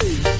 see.